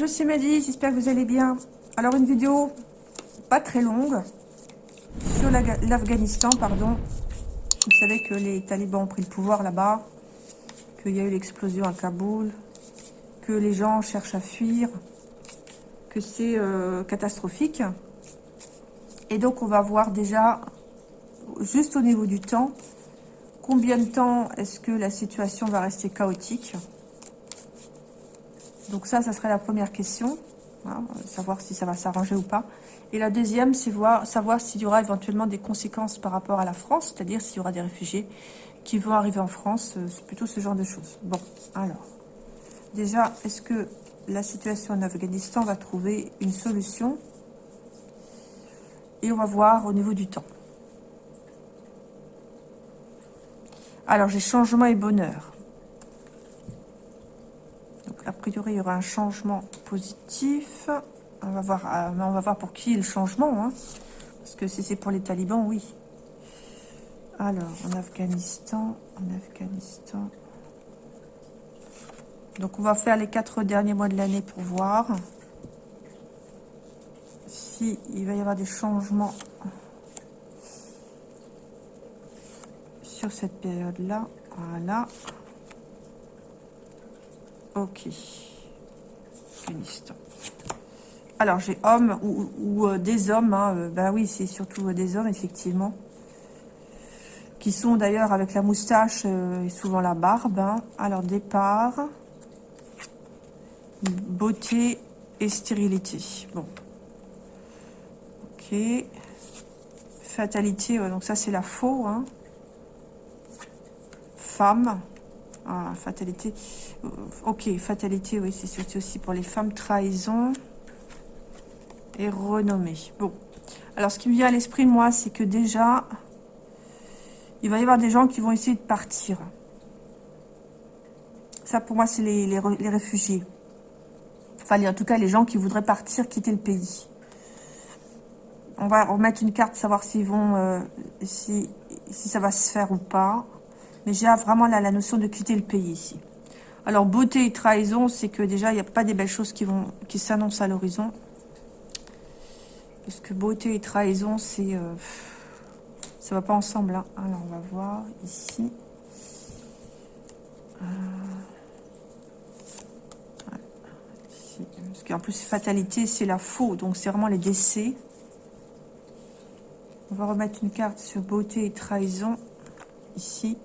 Bonjour c'est Mehdi, j'espère que vous allez bien. Alors une vidéo pas très longue sur l'Afghanistan, pardon. Vous savez que les talibans ont pris le pouvoir là-bas, qu'il y a eu l'explosion à Kaboul, que les gens cherchent à fuir, que c'est euh, catastrophique. Et donc on va voir déjà, juste au niveau du temps, combien de temps est-ce que la situation va rester chaotique donc ça, ça serait la première question. Hein, savoir si ça va s'arranger ou pas. Et la deuxième, c'est voir, savoir s'il y aura éventuellement des conséquences par rapport à la France, c'est-à-dire s'il y aura des réfugiés qui vont arriver en France, euh, c'est plutôt ce genre de choses. Bon, alors, déjà, est-ce que la situation en Afghanistan va trouver une solution? Et on va voir au niveau du temps. Alors, j'ai changement et bonheur a priori, il y aura un changement positif. On va voir, euh, on va voir pour qui est le changement. Hein. Parce que si c'est pour les talibans, oui. Alors, en Afghanistan, en Afghanistan. Donc, on va faire les quatre derniers mois de l'année pour voir si il va y avoir des changements sur cette période-là. Voilà. Ok. Alors, j'ai homme ou, euh, des hommes. Bah oui, c'est surtout euh, des hommes, effectivement. Qui sont d'ailleurs avec la moustache et souvent la barbe. Hein. Alors, départ. Beauté et stérilité. Bon. Ok. Fatalité, donc ça c'est la faux. Hein. Femme. Ah, fatalité. Euh, ok, fatalité, oui, c'est aussi pour les femmes. Trahison et renommée. Bon. Alors, ce qui me vient à l'esprit, moi, c'est que déjà, il va y avoir des gens qui vont essayer de partir. Ça, pour moi, c'est les, les, réfugiés. Enfin, en tout cas, les gens qui voudraient partir, quitter le pays. On va remettre une carte, savoir s'ils vont, euh, si ça va se faire ou pas. Mais j'ai vraiment la, notion de quitter le pays ici. Alors, beauté et trahison, c'est que déjà, il n'y a pas des belles choses qui vont qui s'annoncent à l'horizon. Parce que beauté et trahison, c'est... Euh, ça va pas ensemble. Hein. Alors, on va voir ici. Euh, Parce qu'en plus, fatalité, c'est la faux. Donc, c'est vraiment les décès. On va remettre une carte sur beauté et trahison. Ici.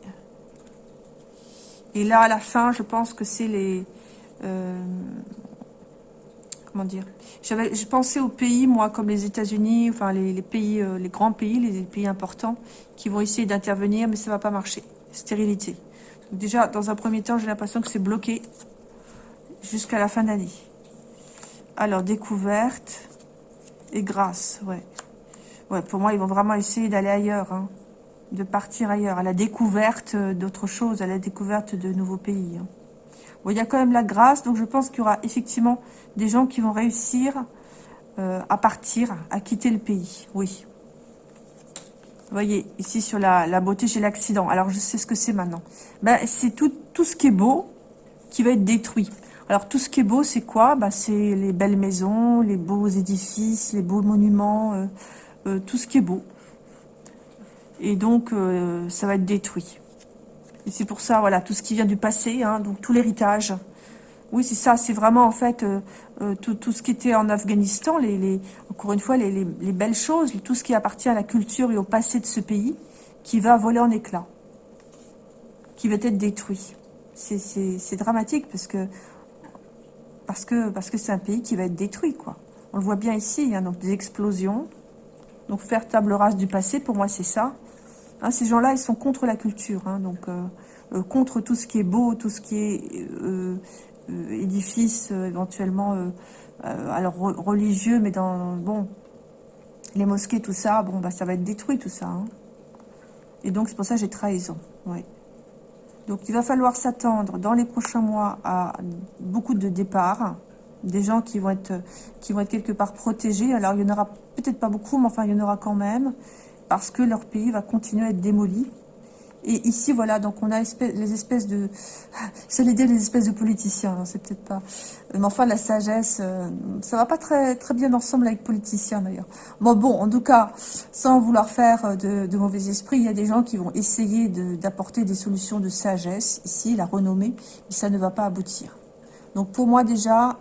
Et là, à la fin, je pense que c'est les... Euh, comment dire J'avais, Je pensais aux pays, moi, comme les États-Unis, enfin les, pays, euh, les grands pays, les, pays importants, qui vont essayer d'intervenir, mais ça va pas marcher. Stérilité. déjà, dans un premier temps, j'ai l'impression que c'est bloqué jusqu'à la fin d'année. Alors, découverte et grâce, ouais. Ouais, pour moi, ils vont vraiment essayer d'aller ailleurs, hein de partir ailleurs, à la découverte d'autres choses, à la découverte de nouveaux pays. Hein. Bon, il y a quand même la grâce, donc je pense qu'il y aura effectivement des gens qui vont réussir euh, à partir, à quitter le pays, oui. Vous voyez, ici sur la, beauté, j'ai l'accident. Alors, je sais ce que c'est maintenant. Ben, c'est tout, tout ce qui est beau qui va être détruit. Alors, tout ce qui est beau, c'est quoi? Ben, C'est les belles maisons, les beaux édifices, les beaux monuments, euh, euh, tout ce qui est beau. Et donc, euh, ça va être détruit. Et c'est pour ça, voilà, tout ce qui vient du passé, hein, donc tout l'héritage. Oui, c'est ça, c'est vraiment en fait euh, euh, tout, ce qui était en Afghanistan, les, encore une fois, les, belles choses, tout ce qui appartient à la culture et au passé de ce pays, qui va voler en éclats, qui va être détruit. C'est dramatique parce que parce que parce que c'est un pays qui va être détruit, quoi. On le voit bien ici, hein, donc des explosions. Donc faire table rase du passé, pour moi, c'est ça. Hein, ces gens-là, ils sont contre la culture, hein, donc euh, euh, contre tout ce qui est beau, tout ce qui est euh, édifice, éventuellement, alors religieux, mais dans, bon, les mosquées, tout ça, bon, bah, ça va être détruit, tout ça. Hein. Et donc, c'est pour ça que j'ai trahison. Donc, il va falloir s'attendre dans les prochains mois à beaucoup de départs, des gens qui vont être, qui vont être quelque part protégés. Alors, il y en aura peut-être pas beaucoup, mais enfin, il y en aura quand même parce que leur pays va continuer à être démoli Et ici, voilà, donc on a les espèces de... J'allais dire les espèces de politiciens, c'est peut-être pas... Mais enfin, la sagesse, euh, ça va pas très, très bien ensemble avec politiciens, d'ailleurs. Bon, bon, en tout cas, sans vouloir faire euh, de, mauvais esprit, il y a des gens qui vont essayer d'apporter des solutions de sagesse, ici, la renommée, mais ça ne va pas aboutir. Donc, pour moi, déjà,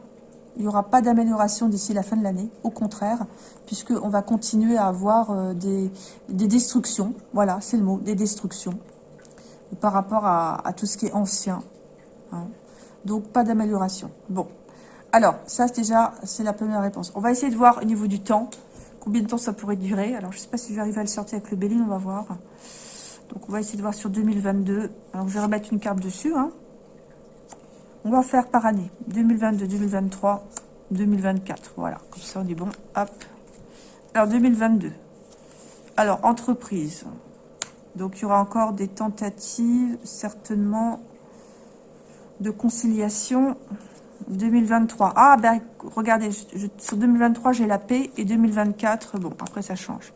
il n'y aura pas d'amélioration d'ici la fin de l'année, au contraire, puisqu'on va continuer à avoir euh, des, des destructions, voilà, c'est le mot, des destructions par rapport à, tout ce qui est ancien. Hein. Donc, pas d'amélioration. Bon. Alors, ça, déjà, c'est la première réponse. On va essayer de voir au niveau du temps, combien de temps ça pourrait durer. Alors, je ne sais pas si je vais arriver à le sortir avec le Béline, on va voir. Donc, on va essayer de voir sur 2022. Alors, je vais remettre une carte dessus. Hein. On va faire par année. 2022, 2023, 2024. Voilà, comme ça, on est bon. Hop. Alors, 2022. Alors, entreprise. Donc, il y aura encore des tentatives, certainement, de conciliation. 2023. Ah, ben, regardez, sur 2023, j'ai la paix. Et 2024, bon, après, ça change.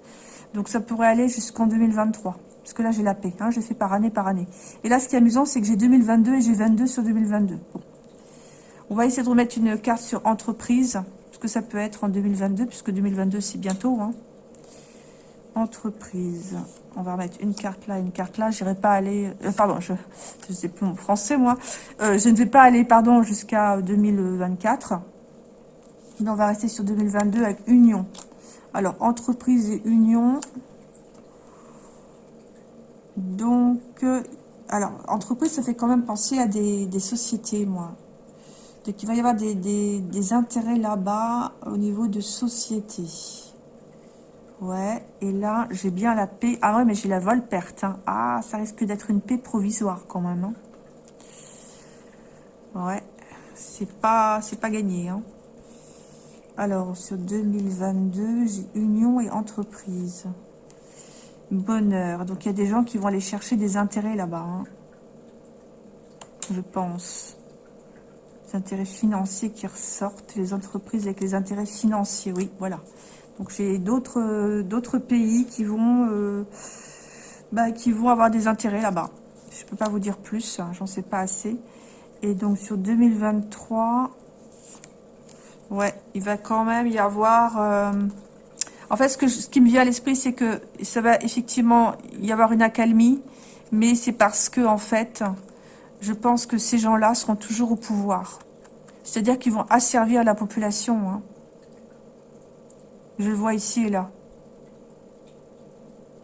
Donc, ça pourrait aller jusqu'en 2023. Parce que là, j'ai la paix. Hein, je fais par année, par année. Et là, ce qui est amusant, c'est que j'ai 2022 et j'ai 22 sur 2022. On va essayer de remettre une carte sur entreprise. Parce que ça peut être en 2022, puisque 2022, c'est bientôt. Hein. Entreprise. On va remettre une carte là, une carte là. Je n'irai pas aller... Euh, pardon, je ne sais plus mon français, moi. Euh, je ne vais pas aller, pardon, jusqu'à 2024. on va rester sur 2022 avec union. Alors, entreprise et union. Donc, euh, alors, entreprise, ça fait quand même penser à des, sociétés, moi. Donc, il va y avoir des, intérêts là-bas au niveau de sociétés. Ouais, et là, j'ai bien la paix. Ah ouais, mais j'ai la vol perte. Hein. Ah, ça risque d'être une paix provisoire quand même. Hein. Ouais, c'est pas, pas gagné. Hein. Alors, sur 2022, j'ai union et entreprise. Bonheur. Donc, il y a des gens qui vont aller chercher des intérêts là-bas. Hein. Je pense. Des intérêts financiers qui ressortent. Les entreprises avec les intérêts financiers. Oui, voilà. Donc j'ai d'autres d'autres pays qui vont euh, bah, qui vont avoir des intérêts là-bas. Je ne peux pas vous dire plus, hein, j'en sais pas assez. Et donc sur 2023, ouais, il va quand même y avoir... Euh, en fait, ce, qui me vient à l'esprit, c'est que ça va effectivement y avoir une accalmie, mais c'est parce que, en fait, je pense que ces gens-là seront toujours au pouvoir. C'est-à-dire qu'ils vont asservir la population. Hein. Je le vois ici et là.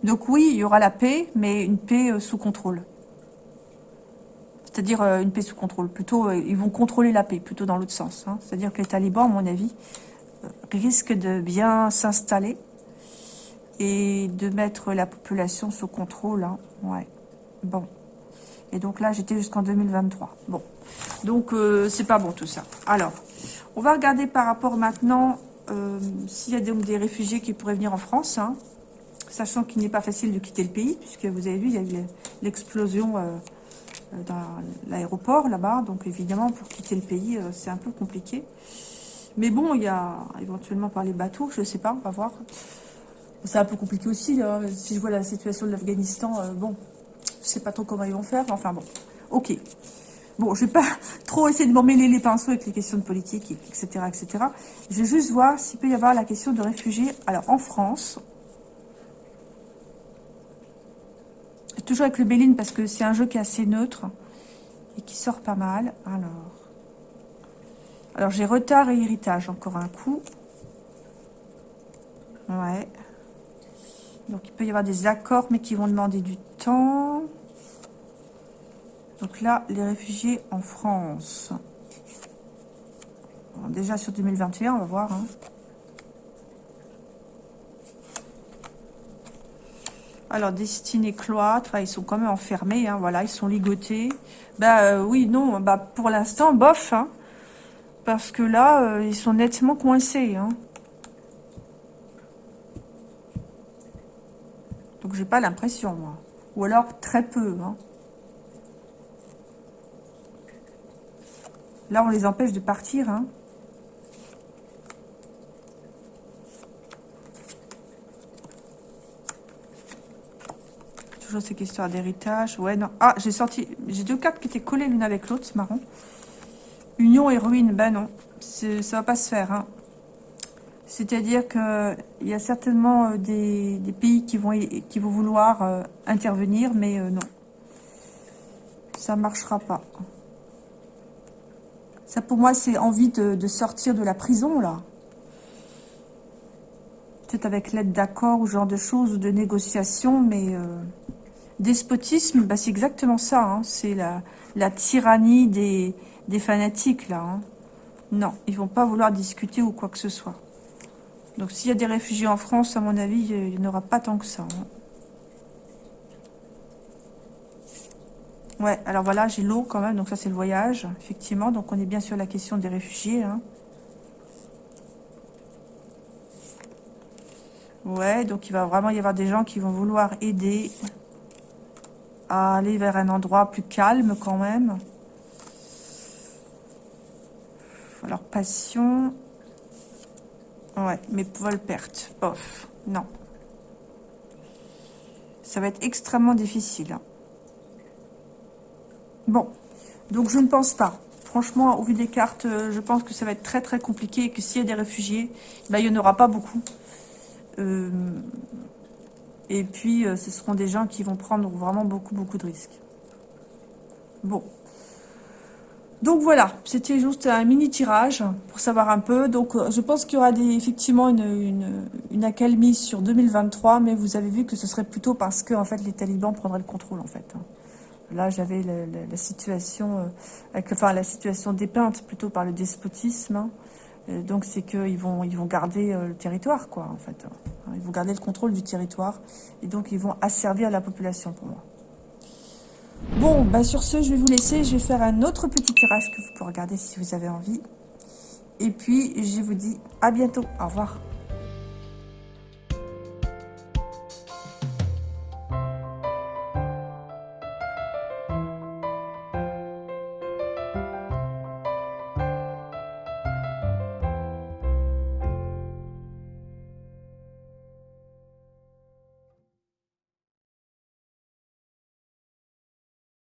Donc oui, il y aura la paix, mais une paix euh, sous contrôle. C'est-à-dire euh, une paix sous contrôle. Plutôt, euh, ils vont contrôler la paix, plutôt dans l'autre sens. Hein. C'est-à-dire que les talibans, à mon avis, risquent de bien s'installer et de mettre la population sous contrôle. Hein. Ouais. Bon. Et donc là, j'étais jusqu'en 2023. Bon. Donc, c'est pas bon tout ça. Alors, on va regarder par rapport maintenant euh, s'il y a donc des réfugiés qui pourraient venir en France, hein, sachant qu'il n'est pas facile de quitter le pays, puisque vous avez vu, il y a eu l'explosion euh, euh, dans l'aéroport là-bas, donc évidemment, pour quitter le pays, c'est un peu compliqué. Mais bon, il y a éventuellement par les bateaux, je ne sais pas, on va voir. C'est un peu compliqué aussi, si je vois la situation de l'Afghanistan, bon, je ne sais pas trop comment ils vont faire, enfin bon, ok. Bon, je vais pas trop essayer de m'emmêler les pinceaux avec les questions de politique, etc., etc. Je vais juste voir s'il peut y avoir la question de réfugiés. Alors, en France, toujours avec le Béline, parce que c'est un jeu qui est assez neutre et qui sort pas mal. Alors, alors j'ai retard et héritage, encore un coup. Ouais. Donc, il peut y avoir des accords, mais qui vont demander du temps. Donc là, les réfugiés en France. déjà sur 2021, on va voir. Hein. Alors, destinée cloître, ils sont quand même enfermés, hein, voilà, ils sont ligotés. Bah euh, oui, non, bah pour l'instant, bof, hein, parce que là, euh, ils sont nettement coincés. Donc, j'ai pas l'impression, moi. Ou alors, très peu, Là, on les empêche de partir. Hein. toujours ces questions d'héritage. Ouais, non. Ah, j'ai sorti... J'ai deux cartes qui étaient collées l'une avec l'autre, c'est marrant. Union et ruine, ben non. Ça va pas se faire, hein. C'est-à-dire qu'il y a certainement euh, des, pays qui vont, vont vouloir euh, intervenir, mais euh, non. Ça marchera pas. Ça, pour moi, c'est envie de, sortir de la prison, là. Peut-être avec l'aide d'accords ou genre de choses, ou de négociations, mais... despotisme, bah, c'est exactement ça. Hein. C'est la, tyrannie des, fanatiques, là. Hein. Non, ils vont pas vouloir discuter ou quoi que ce soit. Donc s'il y a des réfugiés en France, à mon avis, il n'y aura pas tant que ça. Hein. Ouais, alors voilà, j'ai l'eau quand même, donc ça c'est le voyage, effectivement. Donc on est bien sur la question des réfugiés. Ouais, donc il va vraiment y avoir des gens qui vont vouloir aider aller vers un endroit plus calme quand même. Alors, passion, Ouais, mais vol perte. Bof. Non. Ça va être extrêmement difficile. Hein. Bon. Donc, je ne pense pas. Franchement, au vu des cartes, euh, je pense que ça va être très très compliqué et que s'il y a des réfugiés, bah, il n'y en aura pas beaucoup. Euh, et puis, euh, ce seront des gens qui vont prendre vraiment beaucoup beaucoup de risques. Bon. Donc voilà, c'était juste un mini tirage pour savoir un peu. Donc euh, je pense qu'il y aura effectivement une, une, accalmie sur 2023, mais vous avez vu que ce serait plutôt parce que en fait les talibans prendraient le contrôle en fait. Hein. Là j'avais la, situation, euh, enfin la situation dépeinte plutôt par le despotisme. Hein. Donc c'est qu'ils vont ils vont garder euh, le territoire quoi en fait. Hein. Ils vont garder le contrôle du territoire et donc ils vont asservir la population pour moi. Bon, bah sur ce, je vais vous laisser. Je vais faire un autre petit tirage que vous pouvez regarder si vous avez envie. Et puis, je vous dis à bientôt. Au revoir.